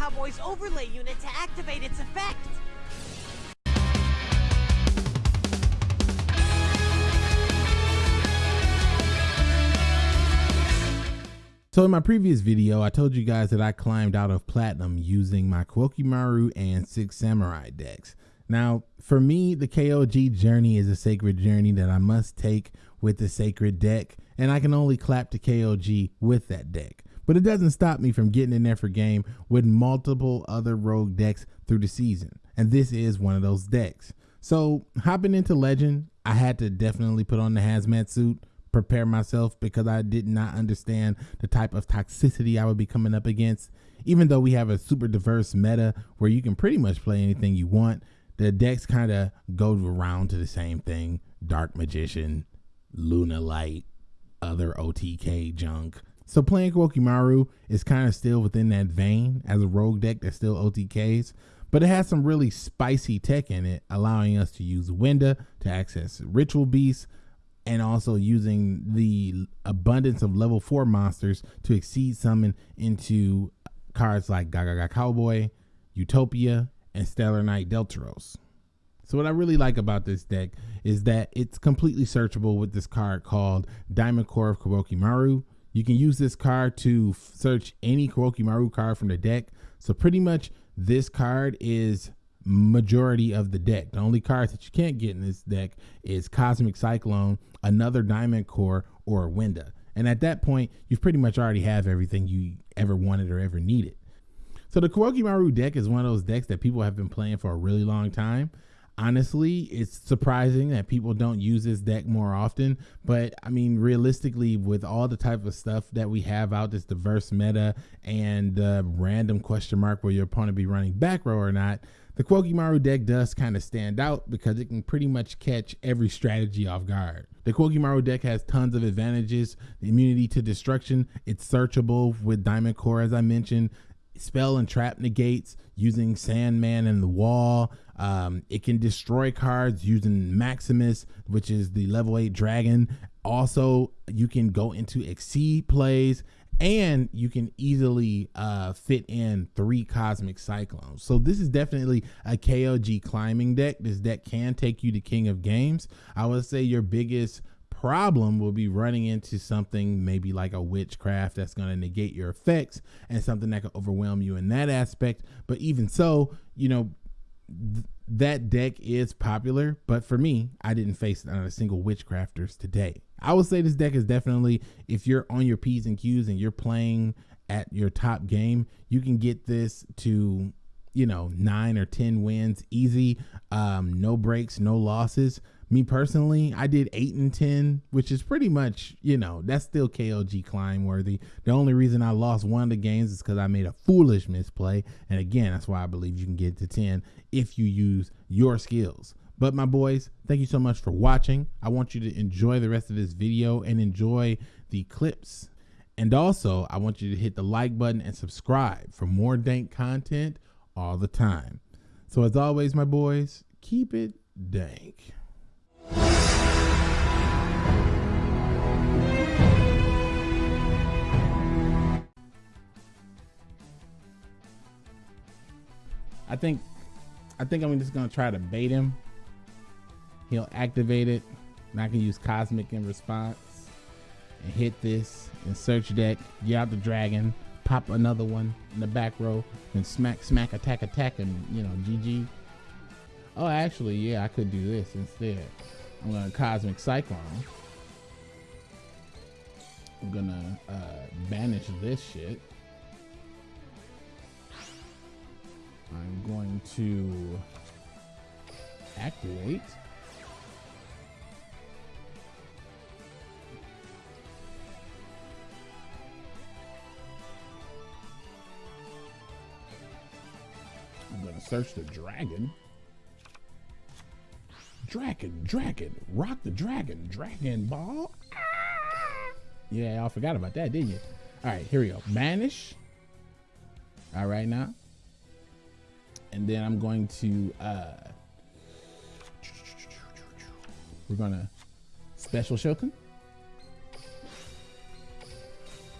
Cowboy's overlay unit to activate its effect. So in my previous video, I told you guys that I climbed out of Platinum using my Maru and Six Samurai decks. Now, for me, the KOG journey is a sacred journey that I must take with the sacred deck, and I can only clap to KOG with that deck. But it doesn't stop me from getting in there for game with multiple other rogue decks through the season, and this is one of those decks. So hopping into Legend, I had to definitely put on the hazmat suit prepare myself because I did not understand the type of toxicity I would be coming up against. Even though we have a super diverse meta where you can pretty much play anything you want, the decks kind of go around to the same thing Dark Magician, Lunalight, other OTK junk. So playing Maru is kind of still within that vein as a rogue deck that's still OTKs, but it has some really spicy tech in it, allowing us to use Winda to access Ritual Beasts, and also using the abundance of level four monsters to exceed summon into cards like Gaga Cowboy, Utopia, and Stellarknight Delteros. So what I really like about this deck is that it's completely searchable with this card called Diamond Core of Maru. You can use this card to search any Koa'ki Meiru card from the deck. So pretty much this card is majority of the deck. The only cards that you can't get in this deck is Cosmic Cyclone, another Diamond Core, or Winda. And at that point, you've pretty much already have everything you ever wanted or ever needed. So the Maru deck is one of those decks that people have been playing for a really long time. Honestly, it's surprising that people don't use this deck more often. But I mean, realistically, with all the type of stuff that we have out, this diverse meta and the random question mark where your opponent be running back row or not, the Maru deck does kind of stand out because it can pretty much catch every strategy off guard. The Maru deck has tons of advantages. The immunity to destruction, it's searchable with Diamond Core, as I mentioned. Spell and trap negates using Sandman and the Wall. Um, it can destroy cards using Maximus, which is the level 8 dragon. Also, you can go into Exceed plays and you can easily uh, fit in three cosmic cyclones. So this is definitely a KOG climbing deck. This deck can take you to king of games. I would say your biggest problem will be running into something maybe like a witchcraft that's going to negate your effects and something that can overwhelm you in that aspect. But even so, you know, th- that deck is popular, but for me, I didn't face not a single witchcrafters today. I would say this deck is definitely if you're on your P's and Q's and you're playing at your top game, you can get this to, you know, nine or 10 wins easy. Um, no breaks, no losses. Me personally, I did eight and 10, which is pretty much, you know, that's still KOG climb worthy. The only reason I lost one of the games is because I made a foolish misplay. And again, that's why I believe you can get to 10 if you use your skills. But my boys, thank you so much for watching. I want you to enjoy the rest of this video and enjoy the clips. And also, I want you to hit the like button and subscribe for more dank content all the time. So as always, my boys, keep it dank. I think I think I'm just gonna try to bait him He'll activate it. And I can use Cosmic in response and hit this and search deck, get out the dragon, pop another one in the back row, and smack, smack, attack, attack, and you know, GG. Oh, actually, yeah, I could do this instead. I'm gonna Cosmic Cyclone. I'm gonna uh, banish this shit. I'm going to activate. Search the dragon. Dragon, dragon, rock the dragon, dragon ball. Ah! Yeah, y'all forgot about that, didn't you? All right, here we go. Banish. All right now. And then I'm going to, uh, we're gonna special Shokin.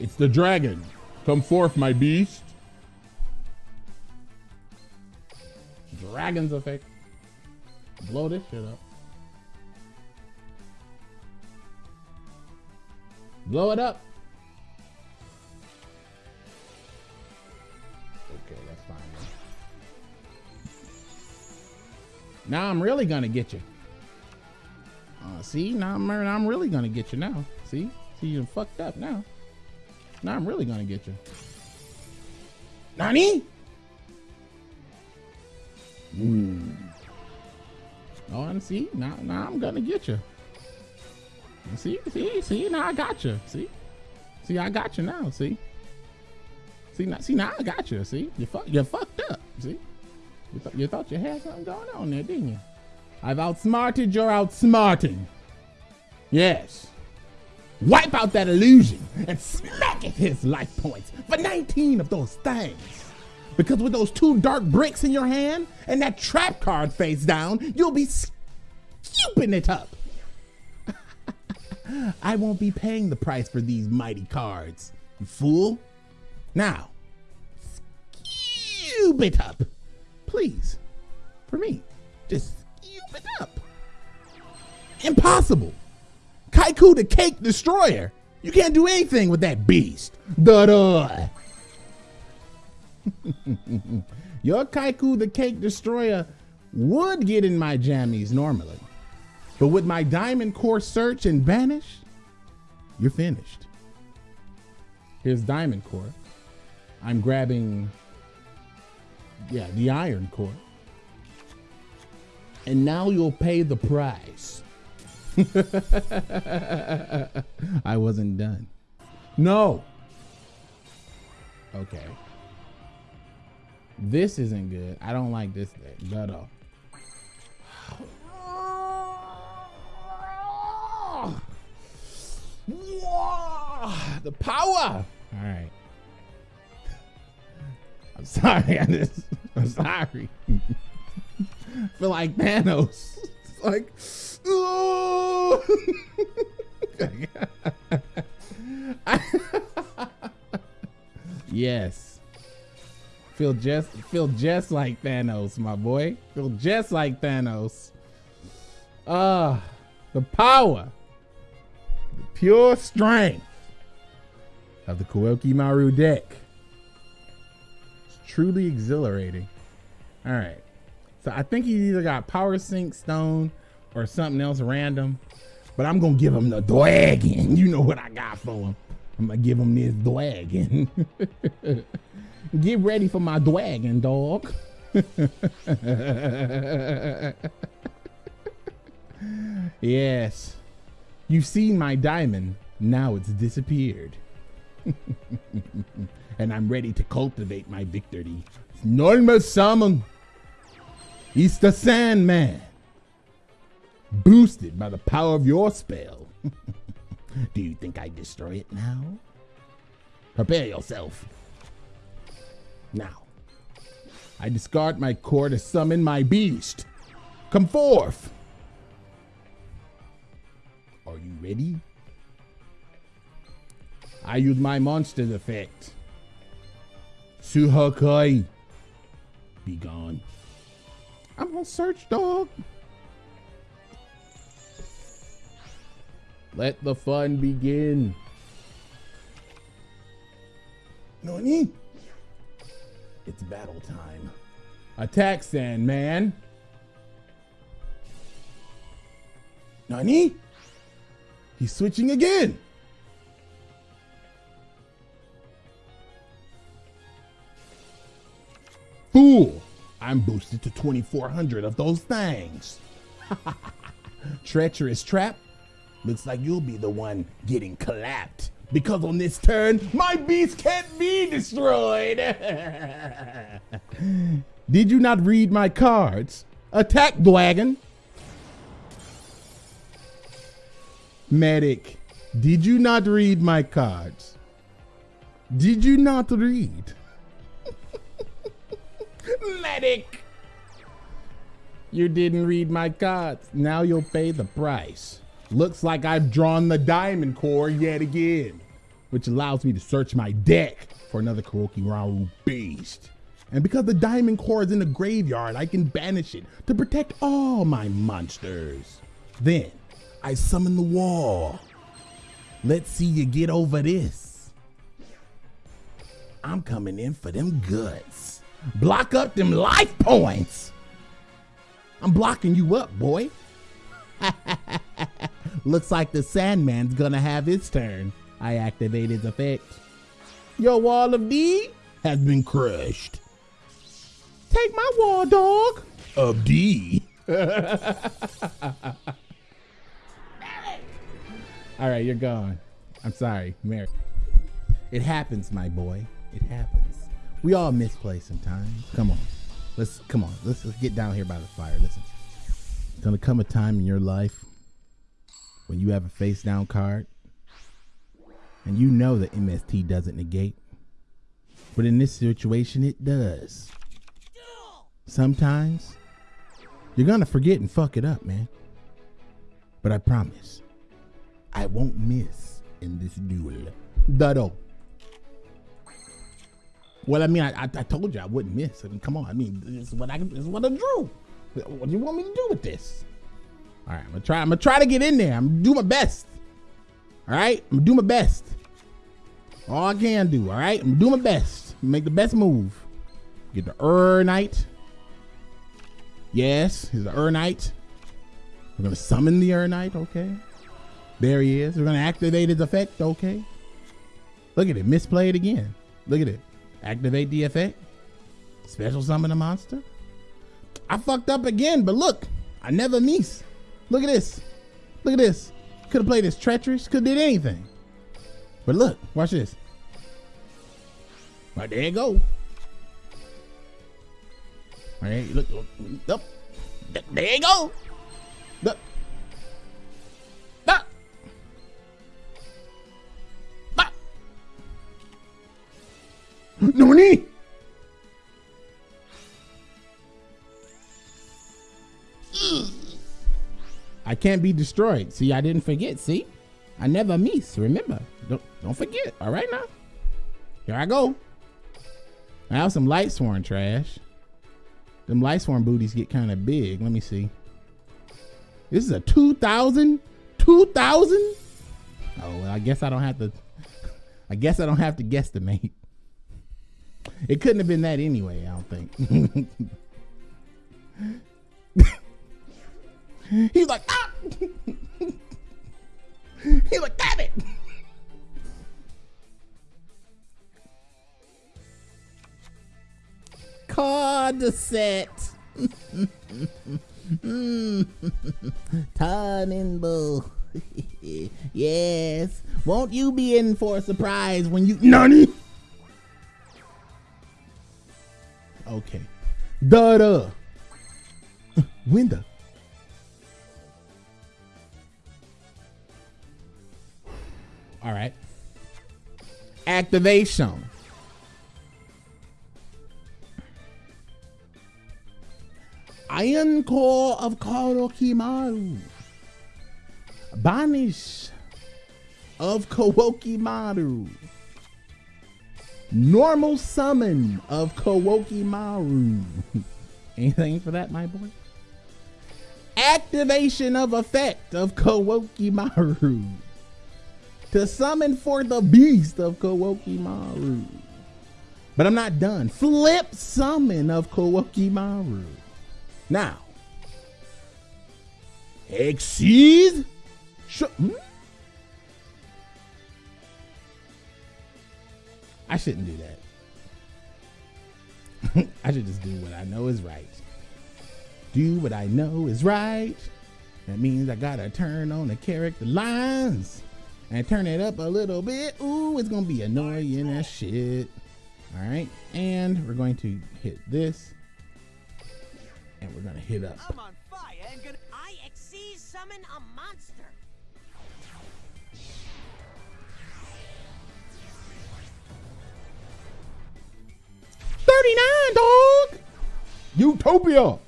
It's the dragon. Come forth, my beast. Dragon's effect. Blow this shit up. Blow it up. Okay, that's fine. Now I'm really gonna get you. Uh, see, now I'm, I'm really gonna get you now. See, see, you fucked up now. Now I'm really gonna get you. Nani? Hmm. Oh, and see, now, now I'm gonna get you. See, see, see, now I got you. See, see, I got you now. See, see, now, see, now I got you. See, you fuck, you fucked up. See, you, th you thought you had something going on there, didn't you? I've outsmarted your outsmarting. Yes. Wipe out that illusion and smack at his life points for 19 of those things. Because with those two dark bricks in your hand and that trap card face down, you'll be scooping it up. I won't be paying the price for these mighty cards, you fool. Now, scoop it up. Please, for me, just scoop it up. Impossible. Kaiku the Cake Destroyer. You can't do anything with that beast. Da da. Your Kaiku the Cake Destroyer would get in my jammies normally. But with my Diamond Core search and banish, you're finished. Here's Diamond Core. I'm grabbing, yeah, the Iron Core. And now you'll pay the price. I wasn't done. No. Okay. This isn't good. I don't like this thing at all. The power. All right. I'm sorry. I just, I'm sorry. feel like Thanos. It's like, oh. yes. Feel just feel just like Thanos, my boy. Feel just like Thanos. Ah, uh, the power, the pure strength of the Koa'ki Meiru deck. It's truly exhilarating. All right. So I think he either got Power Sink Stone or something else random. But I'm going to give him the Dragon. You know what I got for him. I'm going to give him this Dragon. Get ready for my Dragon, dog. yes. You've seen my diamond. Now it's disappeared. and I'm ready to cultivate my victory. Normal summon. It's the Sandman. Boosted by the power of your spell. Do you think I destroy it now? Prepare yourself. Now, I discard my core to summon my beast. Come forth. Are you ready? I use my monster's effect. Suhakai. Be gone. I'm on search, dog. Let the fun begin. Nani? It's battle time. Attack, Sandman. Nani? He's switching again. Fool! I'm boosted to 2400 of those things. Treacherous trap. Looks like you'll be the one getting clapped. Because on this turn, my beast can't be destroyed. Did you not read my cards? Attack, Dragon. Medic, did you not read my cards? Did you not read? Medic! You didn't read my cards. Now you'll pay the price. Looks like I've drawn the diamond core yet again, which allows me to search my deck for another Koa'ki Meiru beast. And because the diamond core is in the graveyard, I can banish it to protect all my monsters. Then I summon the wall. Let's see you get over this. I'm coming in for them goods. Block up them life points. I'm blocking you up, boy. Looks like the Sandman's gonna have his turn. I activate his effect. Your wall of D has been crushed. Take my wall, dog. Of D. All right, you're gone. I'm sorry, Mary. It happens, my boy. It happens. We all misplay sometimes. Come on. Let's come on. Let's, let's get down here by the fire. Listen. It's gonna come a time in your life when you have a face down card and you know the MST doesn't negate. But in this situation, it does. Sometimes you're gonna forget and fuck it up, man. But I promise, I won't miss in this duel. Dado. Well, I mean, I, I, I, told you I wouldn't miss. I mean, come on. I mean, this is what I this is what I drew. What do you want me to do with this? All right, I'm gonna try. I'm gonna try to get in there. I'm gonna do my best. All right, I'm gonna do my best. All I can do. All right, I'm gonna do my best. Make the best move. Get the Ur Knight. Yes, he's the Ur Knight. We're gonna summon the Ur Knight. Okay. There he is. We're gonna activate his effect. Okay. Look at it. Misplay it again. Look at it. Activate the effect. Special summon a monster. I fucked up again, but look, I never miss. Look at this. Look at this. Could have played this treacherous. Could have did anything. But look, watch this. Right there you go. All right, look, look, look. There you go. Look. Look. Look. No can't be destroyed. See, I didn't forget. See, I never miss. Remember, don't don't forget. All right now. Here I go. I have some light sworn trash. Them light sworn booties get kind of big. Let me see. This is a 2000? 2000? Oh, well, I guess I don't have to. I guess I don't have to guesstimate. It couldn't have been that anyway, I don't think. He's like, ah! He's like, damn it! Card set. Tannenbull. yes. Won't you be in for a surprise when you Nani? Okay. Da da. All right. Activation. Iron Core of Koa'ki Meiru. Banish of Koa'ki Meiru. Normal summon of Koa'ki Meiru. Anything for that, my boy? Activation of effect of Koa'ki Meiru to summon for the beast of Koa'ki Meiru. But I'm not done. Flip summon of Koa'ki Meiru. Now, Exceed. Sh- hmm? I shouldn't do that. I should just do what I know is right. Do what I know is right. That means I gotta turn on the character lines and turn it up a little bit. Ooh, it's gonna be annoying as shit. All right, and we're going to hit this, and we're gonna hit up. I'm on fire and gonna. I exceed summon a monster. Thirty-nine, dog. Utopia.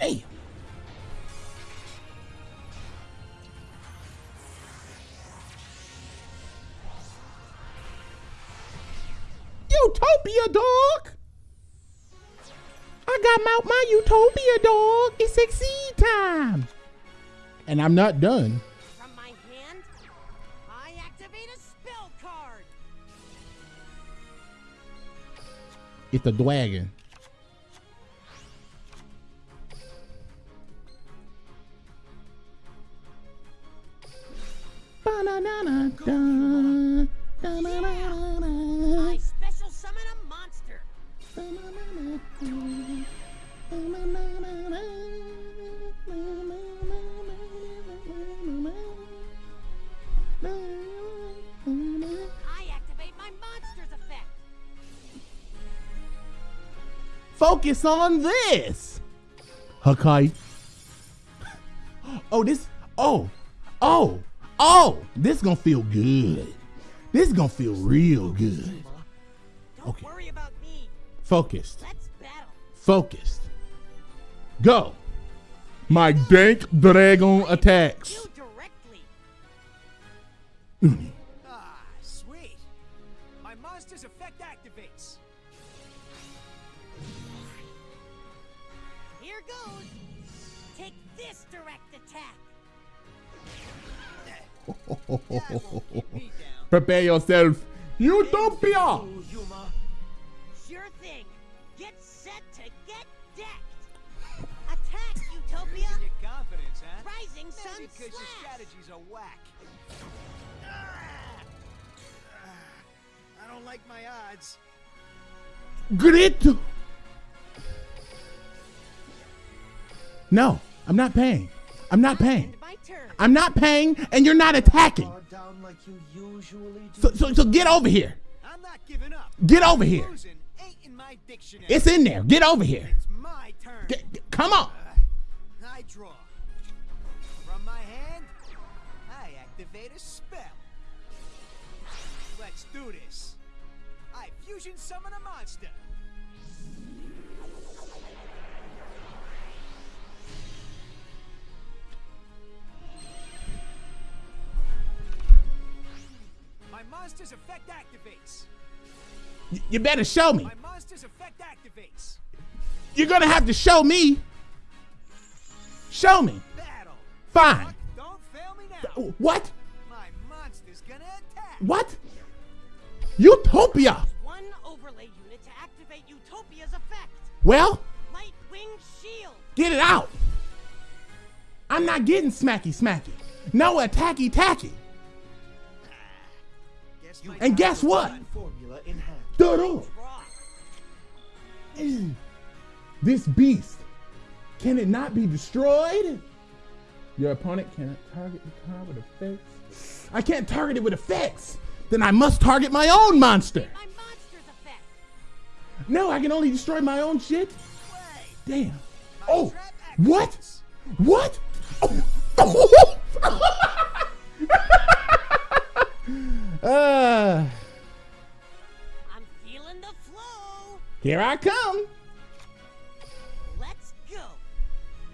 Hey. Utopia, dog. I got out my, my utopia, dog. It's exceed time. And I'm not done. From my hand, I activate a spell card. It's a dragon. I special summon a monster. I activate my monster's effect. Focus on this. Hakai. Oh, this. Oh, oh, oh. This gonna feel good. This gonna feel real good. Don't Okay. worry about me. Focused. Let's battle. Focused. Go. My dank dragon attacks. Prepare yourself. Utopia. Sure thing. Get set to get decked. Attack, Utopia. Your confidence, huh? Rising Sun Maybe because your Slash. strategies are whack. Ah, I don't like my odds. Grit. No, I'm not paying. I'm not paying. End my turn. I'm not paying, and you're not attacking. Like you. So, so, so get over here. I'm not giving up. Get over here. In. It's in there. Get over here. It's my turn. Get, get- come on. Uh, I draw. From my hand, I activate a spell. Let's do this. I fusion summon a monster. Monster's effect activates. Y- You better show me. My monster's effect activates. You're gonna have to show me. Show me. Battle. Fine. Don't fail me now. What? My monster's gonna attack. What? Utopia. One overlay unit to activate Utopia's effect. Well, Light Wing Shield. get it out. I'm not getting smacky smacky. No attacky tacky. Guess my And guess what? Formula in hand. Doodle. This beast, can it not be destroyed? Your opponent cannot target the card with effects. I can't target it with effects. Then I must target my own monster. My monster's effect. No, I can only destroy my own shit. Damn. My Oh, trap what? activates. What? uh, I'm feeling the flow. here I come. Let's go.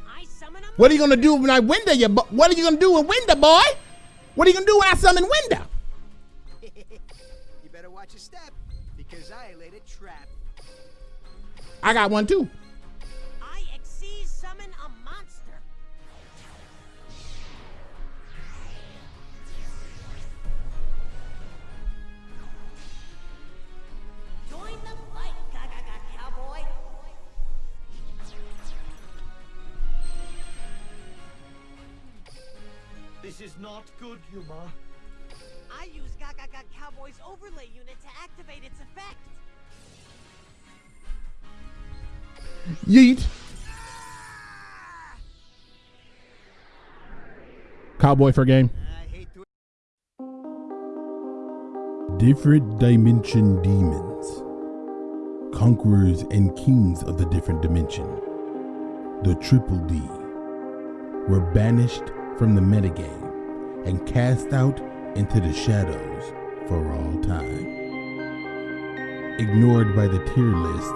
I summon a What are you gonna do when I window you? bo- What are you gonna do with window, boy? What are you gonna do when I summon window? you better watch your step because I laid a trap. I got one too. This is not good, Yuma. I use Gaga Cowboy's overlay unit to activate its effect. Yeet. Cowboy for game. I hate to Different dimension demons. Conquerors and kings of the different dimension. The Triple D. Were banished from the metagame and cast out into the shadows for all time. Ignored by the tier list